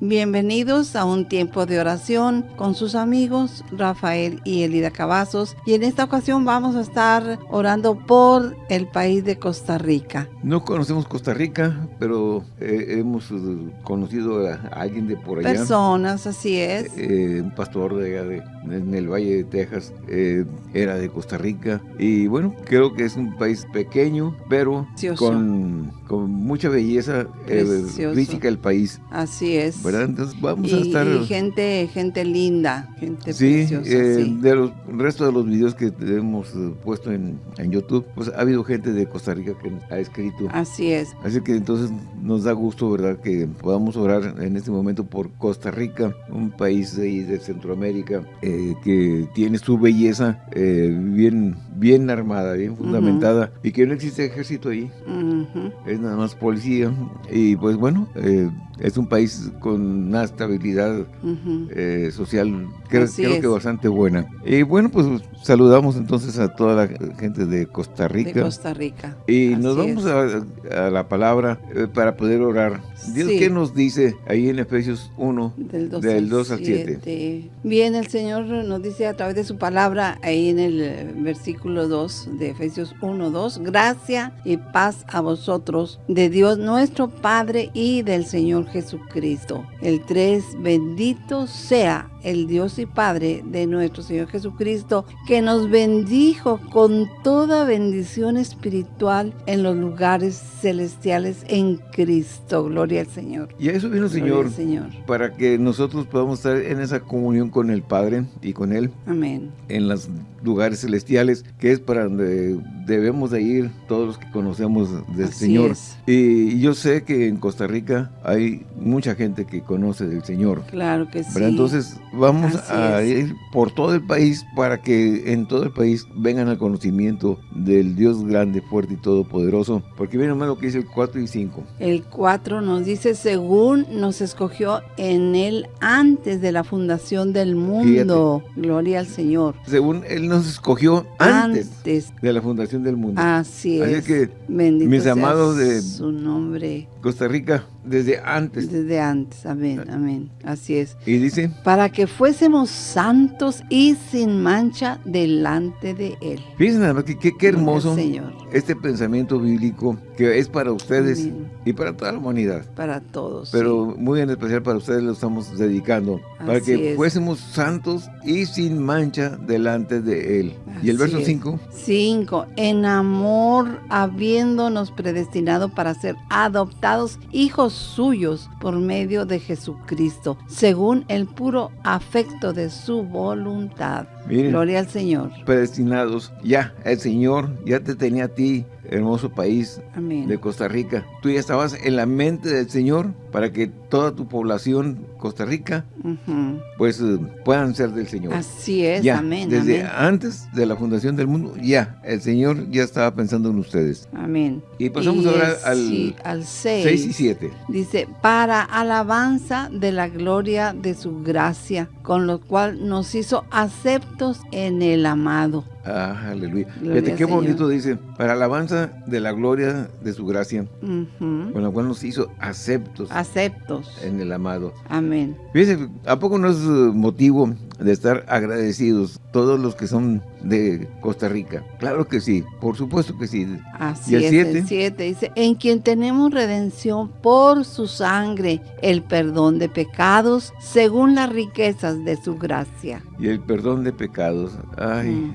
Bienvenidos a un tiempo de oración con sus amigos Rafael y Elida Cavazos y en esta ocasión vamos a estar orando por el país de Costa Rica. No conocemos Costa Rica, pero eh, hemos eh, conocido a alguien de por allá. Personas, así es. Eh, un pastor de allá de, en el Valle de Texas era de Costa Rica y bueno, creo que es un país pequeño, pero con, con, mucha belleza física del país. Así es. Entonces vamos a estar... Y gente, gente linda, gente sí, eh, de los resto de los videos que hemos eh, puesto en, en, YouTube, pues ha habido gente de Costa Rica que ha escrito. Así es. Así que entonces nos da gusto, ¿verdad?, que podamos orar en este momento por Costa Rica, un país de, de Centroamérica eh, que tiene su belleza bien, bien armada, bien fundamentada, y que no existe ejército ahí. Es nada más policía. Y pues bueno, es un país con una estabilidad eh, social, creo, creo que bastante buena. Y bueno, pues saludamos entonces a toda la gente de Costa Rica. De Costa Rica. Y nos vamos a, la palabra eh, para poder orar. Dios, ¿qué nos dice ahí en Efesios 1, del 2, al 7? Bien, el Señor nos dice a través de su palabra ahí en el versículo 2 de Efesios 1, 2, gracia y paz a vosotros de Dios nuestro Padre y del Señor Jesucristo. El 3, bendito sea el Dios y Padre de nuestro Señor Jesucristo, que nos bendijo con toda bendición espiritual en los lugares celestiales en Cristo. Gloria al Señor. Y a eso vino el Señor, Señor, para que nosotros podamos estar en esa comunión con el Padre y con Él. Amén. En los lugares celestiales, que es para donde debemos de ir todos los que conocemos del Señor. Y yo sé que en Costa Rica hay mucha gente que conoce del Señor. Claro que sí. Pero entonces vamos a ir por todo el país para que en todo el país vengan al conocimiento del Dios grande, fuerte y todopoderoso. Porque viene más lo que dice el 4 y 5. El 4 nos dice, según nos escogió en Él antes de la fundación del mundo. Gloria al Señor. Según Él nos escogió antes, de la fundación del mundo. Así es. Así que, mis amados de su nombre. Costa Rica, desde antes. Desde antes, amén, amén. Así es. Y dice. Para que fuésemos santos y sin mancha delante de Él. Fíjense, qué, qué, hermoso Señor. este pensamiento bíblico que es para ustedes y para toda la humanidad. Para todos. Pero muy en especial para ustedes lo estamos dedicando. para que fuésemos santos y sin mancha delante de Él. ¿Y el verso 5? 5. En amor, habiéndonos predestinado para ser adoptados hijos suyos por medio de Jesucristo, según el puro afecto de su voluntad. Gloria al Señor. Predestinados, ya, el Señor ya te tenía a ti hermoso país de Costa Rica. Tú ya estabas en la mente del Señor para que toda tu población Costa Rica pues eh, puedan ser del Señor. Así es, ya, amén. Desde antes de la fundación del mundo, ya, el Señor ya estaba pensando en ustedes. Amén. Y pasamos ahora al, al 6, y 7. Dice, para alabanza de la gloria de su gracia, con lo cual nos hizo en el amado Ah, aleluya. Fíjate qué bonito dice, para alabanza de la gloria de su gracia, con la cual nos hizo aceptos. Aceptos. En el amado. Amén. Fíjese, ¿a poco no es motivo de estar agradecidos todos los que son de Costa Rica. Claro que sí, por supuesto que sí. Así ¿Y el 7 dice, en quien tenemos redención por su sangre, el perdón de pecados, según las riquezas de su gracia. Y el perdón de pecados, ay,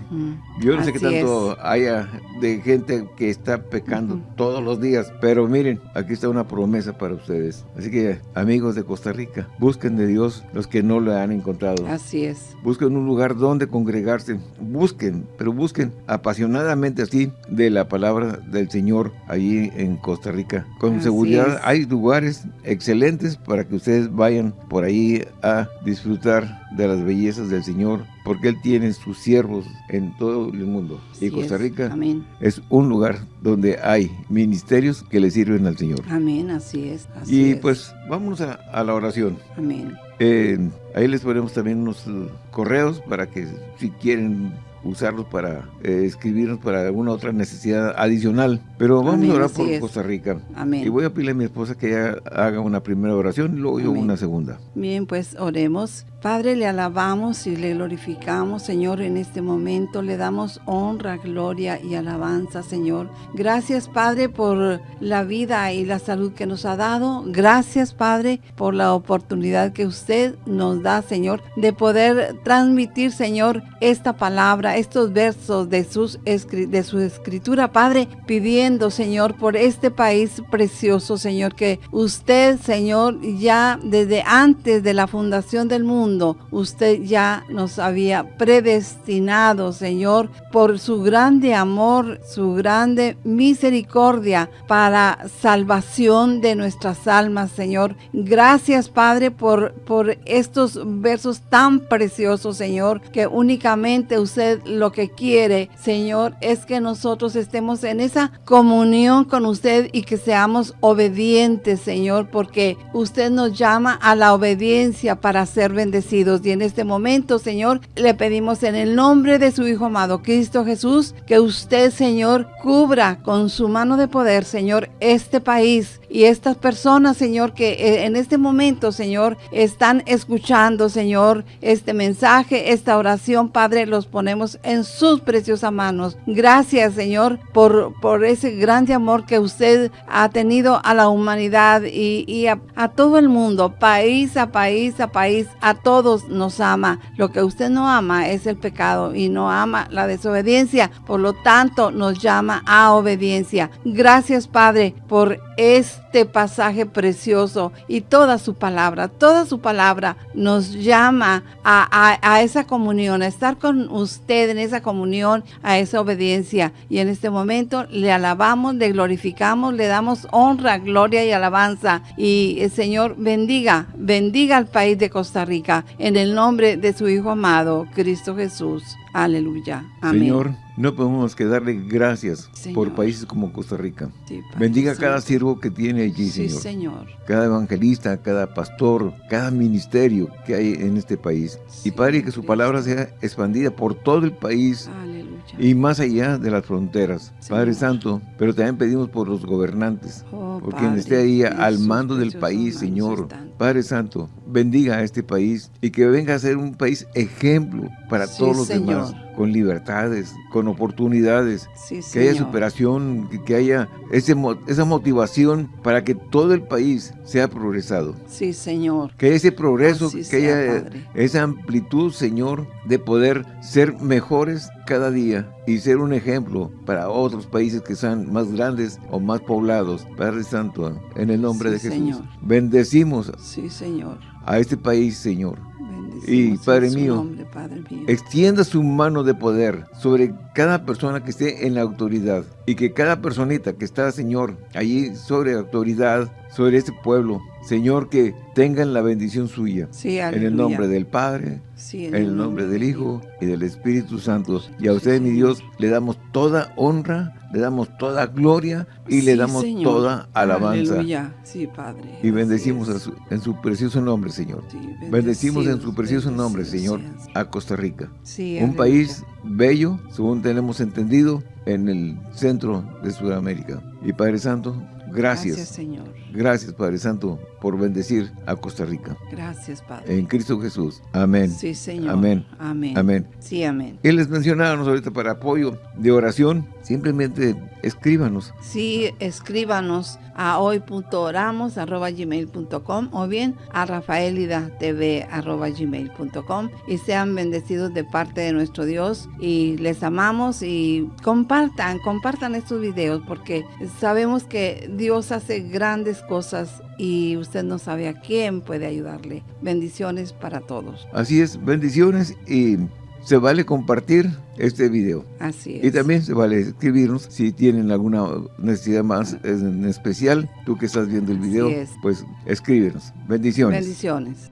yo no sé qué tanto haya de gente que está pecando todos los días, pero miren, aquí está una promesa para ustedes. Así que, amigos de Costa Rica, busquen de Dios los que no lo han encontrado. Así es. Busquen un lugar donde congregarse. Busquen, pero busquen apasionadamente así de la palabra del Señor allí en Costa Rica. Con seguridad hay lugares excelentes para que ustedes vayan por ahí a disfrutar de las bellezas del Señor, porque Él tiene sus siervos en todo el mundo. y Costa Rica es. un lugar donde hay ministerios que le sirven al Señor. Amén, así es. y pues vamos a, a la oración. Amén. Eh, ahí les ponemos también unos uh, correos para que si quieren usarlos para eh, escribirnos para alguna otra necesidad adicional. Pero vamos a orar por Costa Rica. Amén. Y voy a pedirle a mi esposa que ella haga una primera oración y luego yo una segunda. Bien, pues oremos. Padre, le alabamos y le glorificamos, Señor, en este momento. Le damos honra, gloria y alabanza, Señor. Gracias, Padre, por la vida y la salud que nos ha dado. Gracias, Padre, por la oportunidad que usted nos da, Señor, de poder transmitir, Señor, esta palabra, estos versos de, sus, de su escritura, Padre, pidiendo, Señor, por este país precioso, Señor, que usted, Señor, ya desde antes de la fundación del mundo, usted ya nos había predestinado, Señor, por su grande amor, su grande misericordia para salvación de nuestras almas, Señor. Gracias, Padre, por, por estos versos tan preciosos, Señor, que únicamente usted lo que quiere, Señor, es que nosotros estemos en esa comunión con usted y que seamos obedientes, Señor, porque usted nos llama a la obediencia para ser bendecidos. Y en este momento, Señor, le pedimos en el nombre de su Hijo amado, Cristo Jesús, que usted, Señor, cubra con su mano de poder, Señor, este país y estas personas, Señor, que eh, en este momento, Señor, están escuchando, Señor, este mensaje, esta oración, Padre, los ponemos en sus preciosas manos. Gracias, Señor, por, por ese grande amor que usted ha tenido a la humanidad y, a, a todo el mundo, país a país a país, a todos nos ama. Lo que usted no ama es el pecado y no ama la desobediencia. Por lo tanto, nos llama a obediencia. Gracias, Padre, por este pasaje precioso y toda su palabra, toda su palabra nos llama a, esa comunión, a estar con usted en esa comunión, a esa obediencia. Y en este momento le alabamos, le glorificamos, le damos honra, gloria y alabanza. Y el Señor bendiga, bendiga al país de Costa Rica en el nombre de su Hijo amado, Cristo Jesús. Aleluya. Amén. Señor, no podemos que darle gracias por países como Costa Rica. Bendiga a cada siervo que tiene allí, Señor. Señor. Cada evangelista, cada pastor, cada ministerio que hay en este país. y Padre, que su palabra sea expandida por todo el país. Y más allá de las fronteras, Padre Santo, pero también pedimos por los gobernantes, oh, por quien esté ahí al mando del país, Señor. Padre Santo, bendiga a este país y que venga a ser un país ejemplo para todos los demás con libertades, con oportunidades, que haya superación, que, haya ese, esa motivación para que todo el país sea progresado. Sí, Señor. Que ese progreso, que haya esa amplitud, Señor, de poder ser mejores cada día y ser un ejemplo para otros países que sean más grandes o más poblados. Padre Santo, en el nombre de Jesús. Bendecimos sí, señor. a este país, Señor y Padre mío, extienda su mano de poder sobre cada persona que esté en la autoridad y que cada personita que está, Señor, allí sobre autoridad, sobre este pueblo, Señor, que tengan la bendición suya. en el nombre del Padre, en, el nombre, del Hijo y del Espíritu Santo. Y a usted, mi Dios, le damos toda honra, le damos toda gloria y le damos toda alabanza. Sí, Padre. Y bendecimos en su precioso nombre, Señor. bendecimos en su precioso nombre, Señor, a Costa Rica. Un país bello, según tenemos entendido, en el centro de Sudamérica. Y Padre Santo, Gracias. Gracias, Señor. Gracias, Padre Santo, por bendecir a Costa Rica. Gracias, Padre. En Cristo Jesús. Amén. Sí, Señor. Amén. Amén. Amén. Sí, amén. Él les mencionábamos ahorita para apoyo de oración. Simplemente escríbanos. Sí, escríbanos a hoy.oramos.gmail.com o bien a rafaelidatv.gmail.com y sean bendecidos de parte de nuestro Dios y les amamos y compartan, compartan estos videos porque sabemos que Dios hace grandes cosas y usted no sabe a quién puede ayudarle. Bendiciones para todos. Así es, bendiciones y se vale compartir este video. Así es. Y también se vale escribirnos si tienen alguna necesidad más en especial. Tú que estás viendo el video, pues escríbenos. Bendiciones. Bendiciones.